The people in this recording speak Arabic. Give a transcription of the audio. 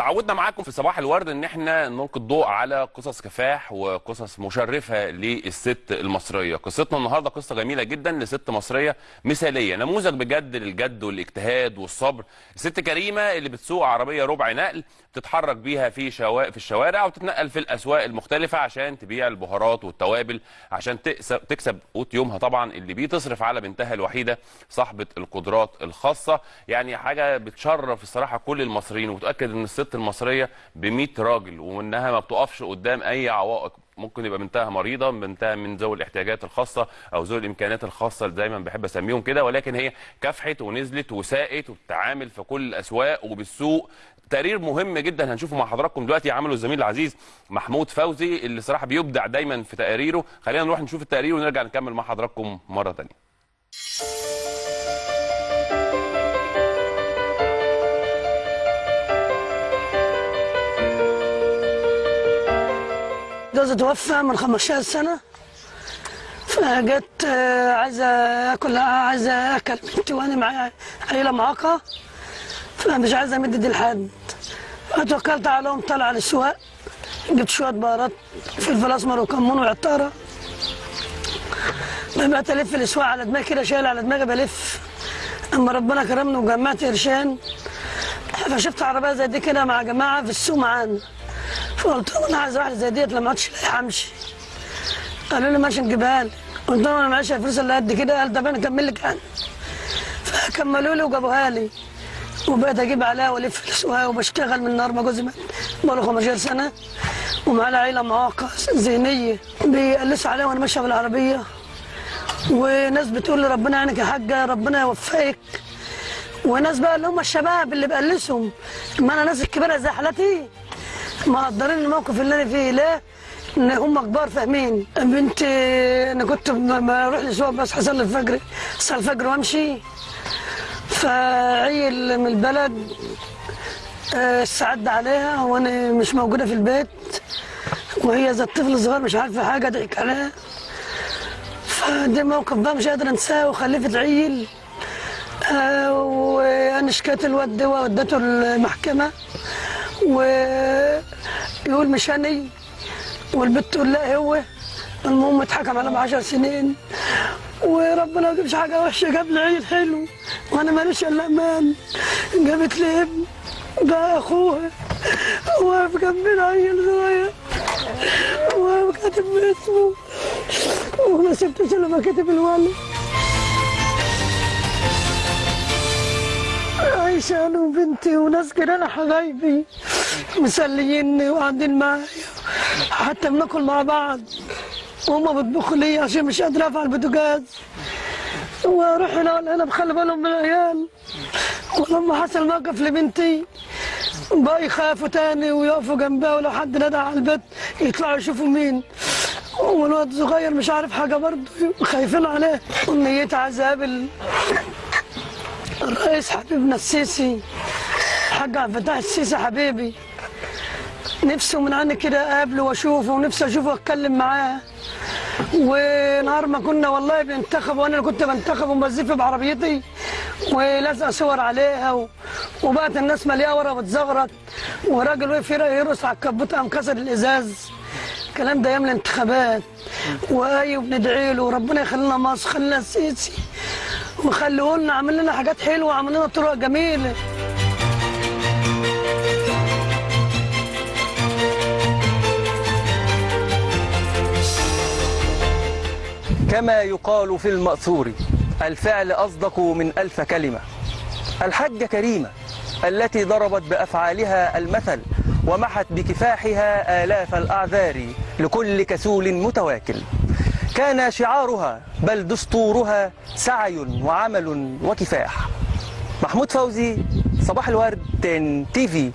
تعودنا معاكم في صباح الورد إن إحنا نلقي الضوء على قصص كفاح وقصص مشرفة للست المصرية. قصتنا النهارده قصة جميلة جدا لست مصرية مثالية. نموذج بجد للجد والاجتهاد والصبر. ست كريمة اللي بتسوق عربية ربع نقل بتتحرك بيها في شوا... في الشوارع وتتنقل في الأسواق المختلفة عشان تبيع البهارات والتوابل عشان تكسب تكسب قوت يومها طبعا اللي بيه تصرف على بنتها الوحيدة صاحبة القدرات الخاصة. يعني حاجة بتشرف الصراحة كل المصريين وتاكد إن الست المصرية ب 100 راجل وإنها ما بتقفش قدام أي عوائق. ممكن يبقى بنتها مريضة بنتها من ذوي الاحتياجات الخاصة أو ذوي الإمكانيات الخاصة اللي دايما بحب أسميهم كده ولكن هي كافحت ونزلت وساقت وبتتعامل في كل الأسواق وبالسوق. تقرير مهم جدا هنشوفه مع حضراتكم دلوقتي عمله الزميل العزيز محمود فوزي اللي صراحة بيبدع دايما في تقاريره. خلينا نروح نشوف التقرير ونرجع نكمل مع حضراتكم مرة ثانية جوزي توفى من 15 سنة. فجت آه، عايزة آكل عايزة آكل. بنتي وأنا معايا عيلة معاقة. فمش عايزة أمد لحد فتوكلت عليهم طلع على السواق. جبت شوية بهارات فلفل أسمر وكمون وعطارة. بقيت ألف الأسواق على دماغي كده شايل على دماغي بلف. أما ربنا كرمني وجمعت قرشان فشفت عربية زي دي كده مع جماعة في السوق معانا. فقلت لهم أنا عايز واحدة زي ديت لما عادش لاقي أمشي. قالوا لي ماشي نجيبها لك قلت لهم أنا معيش الفلوس اللي قد كده قال طب أنا أكمل لك أنا. فكملوا لي وجابوها لي. وبقيت أجيب عليها وألف الاسواق وبشتغل من نهار ما جوزي بقاله 15 سنة. ومعانا عيله معاقه ذهنية. بيقلسوا عليها وأنا ماشية بالعربية. وناس بتقول لي ربنا يعينك يا حاجة ربنا يوفقك. وناس بقى اللي هم الشباب اللي بقلسهم. ما أنا ناس الكبيره زي حالتي مقدرين الموقف اللي أنا فيه ليه؟ إن هم كبار فاهمين. بنتي أنا كنت لما أروح الاسواق بس اصلي الفجر اصلي الفجر وأمشي. فعيل من البلد آه، استعد عليها وأنا مش موجودة في البيت. وهي زي الطفل الصغير مش عارفة حاجة ضحك عليها. فده موقف بقى مش قادر أنساه وخلفت عيل. آه، وأنا شكيت الواد ده وديته المحكمة. ويقول مش هني والبنت تقول لا هو المهم اتحكم ب 10 سنين وربنا ما جابش حاجة وحشة جاب لي عيل حلو وأنا ماليش إلا أمان. جابت لي ابن ده أخوها واقف جنبنا عيل صغير واقف كاتب اسمه وما سبتش إلا ما كاتب الولد. أنا وبنتي وناس جيران حبايبي. مسليني وقاعدين معايا. حتى بناكل مع بعض. وهما بيطبخوا لي عشان مش قادرة أفعل البوتاجاز وأروح هنا ولا هنا بخلي بالهم من العيال. ولما حصل موقف لبنتي بقى يخافوا تاني ويقفوا جنبها ولو حد نادى على البيت يطلعوا يشوفوا مين. والواد صغير مش عارف حاجة برضه خايفين عليه. ونيتي عايز أقابل الرئيس حبيبنا السيسي حاج عبد الفتاح السيسي حبيبي. نفسه من عني كده أقابله وأشوفه ونفسي أشوفه واتكلم معاه. ونهار ما كنا والله بننتخب وأنا اللي كنت بنتخب وبزف بعربيتي ولازقة صور عليها و... وبقت الناس مليئة ورا بتزغرط وراجل وقف يرقص على الكبوت قام كسر الإزاز. الكلام ده أيام الانتخابات. واي بندعي له وربنا يخلينا مصر خلينا السيسي وخلوه لنا عمل لنا حاجات حلوة وعمل لنا طرق جميلة. كما يقال في المأثور الفعل أصدق من ألف كلمة. الحجة كريمة التي ضربت بأفعالها المثل ومحت بكفاحها آلاف الأعذار لكل كسول متواكل. كان شعارها بل دستورها سعي وعمل وكفاح. محمود فوزي صباح الورد تي في.